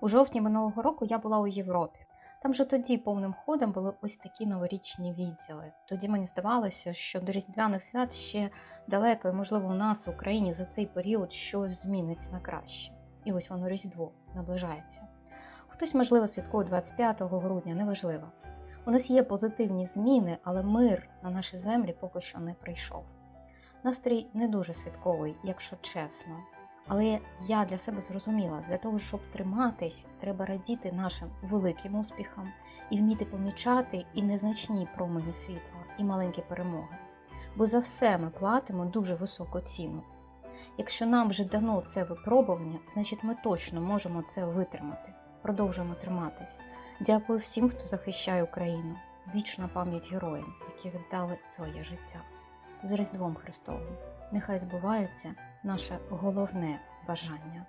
У жовтні минулого року я була у Європі. Там же тоді повним ходом були ось такі новорічні відділи. Тоді мені здавалося, що до Різдвяних свят ще далеко, і можливо, у нас в Україні за цей період щось зміниться на краще. І ось воно Різдво наближається. Хтось, можливо, святкує 25 грудня, неважливо. У нас є позитивні зміни, але мир на наші землі поки що не прийшов. Настрій не дуже святковий, якщо чесно. Але я для себе зрозуміла, для того, щоб триматись, треба радіти нашим великим успіхам і вміти помічати і незначні промені світла, і маленькі перемоги. Бо за все ми платимо дуже високу ціну. Якщо нам вже дано це випробування, значить ми точно можемо це витримати. Продовжуємо триматись. Дякую всім, хто захищає Україну. Вічна пам'ять героям, які віддали своє життя. З Різдвом Христовим. Нехай збувається наше головне бажання.